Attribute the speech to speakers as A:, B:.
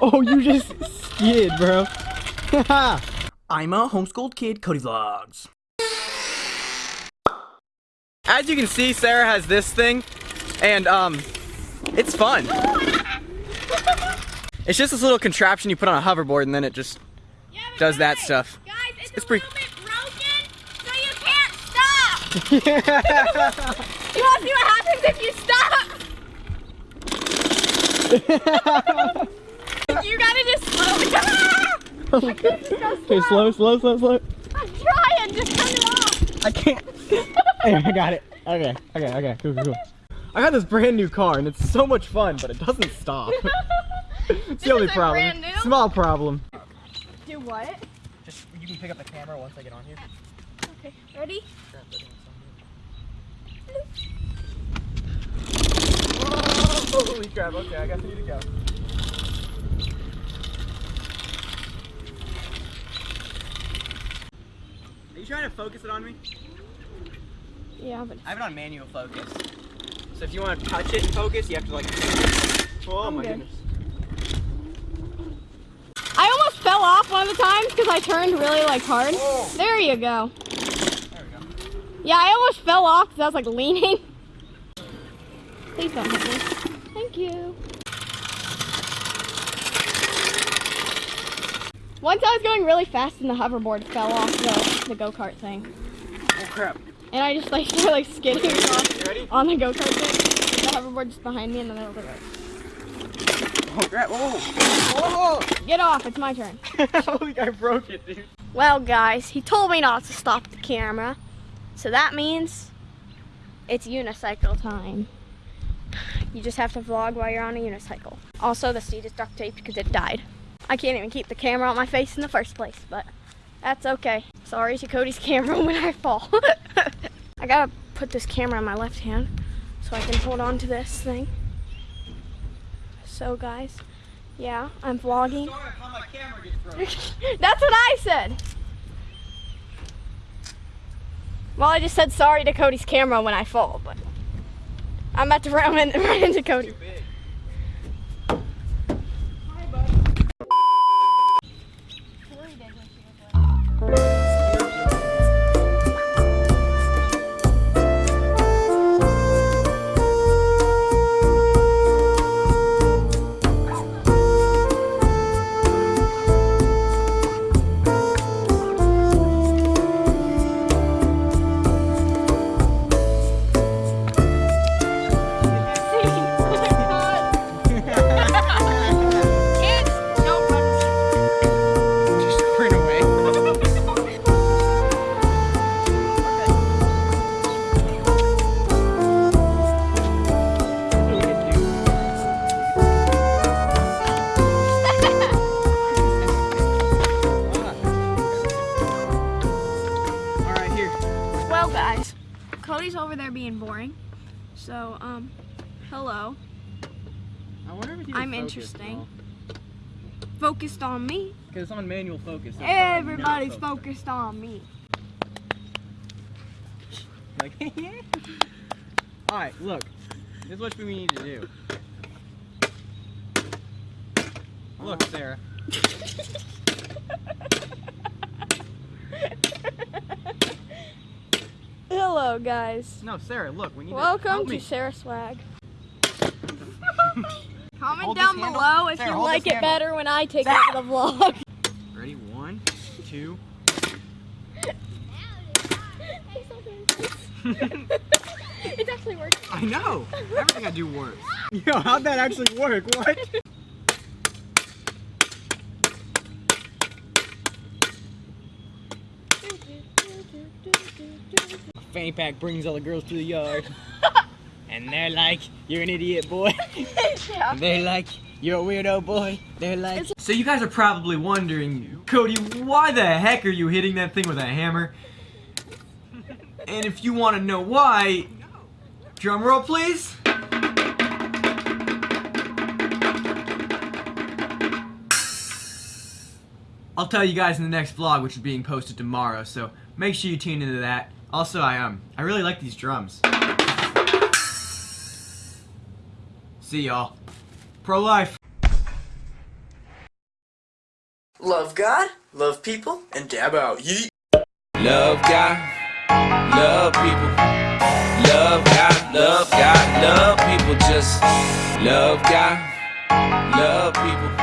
A: Oh, you just skid, bro.
B: I'm a homeschooled kid, Cody Vlogs. As you can see, Sarah has this thing, and um, it's fun. It's just this little contraption you put on a hoverboard, and then it just
C: Yeah, but
B: does that stuff.
C: Guys, it's,
B: It's
C: a
B: pretty-
C: little bit broken, so you can't stop. you want to see what happens if you stop? You gotta just slow it down.
A: Oh okay, slow, slow, slow, slow.
C: I'm trying, just turn it off.
A: I can't. There, I got it. Okay, okay, okay, cool, cool, cool. I got this brand new car and it's so much fun, but it doesn't stop. it's the only
C: isn't
A: problem.
C: brand new?
A: Small problem.
C: Do what?
B: Just you can pick up the camera once I get on here.
C: Okay, ready?
B: Holy crap! Okay, I guess I need to go. Are you trying to focus it on me?
C: Yeah, but
B: I have it on manual focus. So if you want to touch it and focus, you have to like. Oh
C: I'm
B: my
C: good.
B: goodness.
C: I almost fell off one of the times because I turned really like hard.
B: Whoa.
C: There you go.
B: There we go.
C: Yeah, I almost fell off because I was like leaning. Please don't hit me. Thank you. Once I was going really fast and the hoverboard fell off the, the go-kart thing.
B: Oh crap.
C: And I just like started like skidding
B: You
C: on the go-kart thing. The hoverboard just behind me and then I was like,
B: Oh crap. Whoa.
C: get off, it's my turn.
B: Whoa. Holy, I broke it, dude.
C: Well, guys, he told me not to stop the camera. So that means it's unicycle time. You just have to vlog while you're on a unicycle. Also, the seat is duct taped because it died. I can't even keep the camera on my face in the first place, but that's okay. Sorry to Cody's camera when I fall. I gotta put this camera in my left hand so I can hold on to this thing. So, guys, yeah, I'm vlogging.
B: Sorry how my camera gets broken.
C: That's what I said. Well, I just said sorry to Cody's camera when I fall, but I'm about to run, in, run into Cody. Cody's over there being boring. So, um, hello.
B: I wonder if
C: I'm interesting. Focused on me.
B: Because it's on manual focus.
C: Everybody's
B: focused.
C: focused on me.
B: Like, yeah. All right, look. This is what we need to do. Look, Sarah.
C: Hello, guys.
B: No, Sarah. Look, we need
C: Welcome to
B: me.
C: Sarah Swag. Comment
B: Hold
C: down
B: handle.
C: below if
B: Sarah,
C: you like it
B: handle.
C: better when I take over the vlog.
B: Ready? One, two.
C: it's actually working.
B: I know. Everything I do works. Yo, how'd that actually work? What? Fanny pack brings all the girls to the yard. and they're like, you're an idiot, boy.
C: yeah.
B: They're like, you're a weirdo, boy. They're like. So you guys are probably wondering, Cody, why the heck are you hitting that thing with a hammer? And if you want to know why, drum roll, please. I'll tell you guys in the next vlog, which is being posted tomorrow. So make sure you tune into that. Also, I um, I really like these drums. See y'all. Pro life.
D: Love God, love people, and dab out. Yeet.
E: Love God, love people. Love God, love God, love people. Just love God, love people.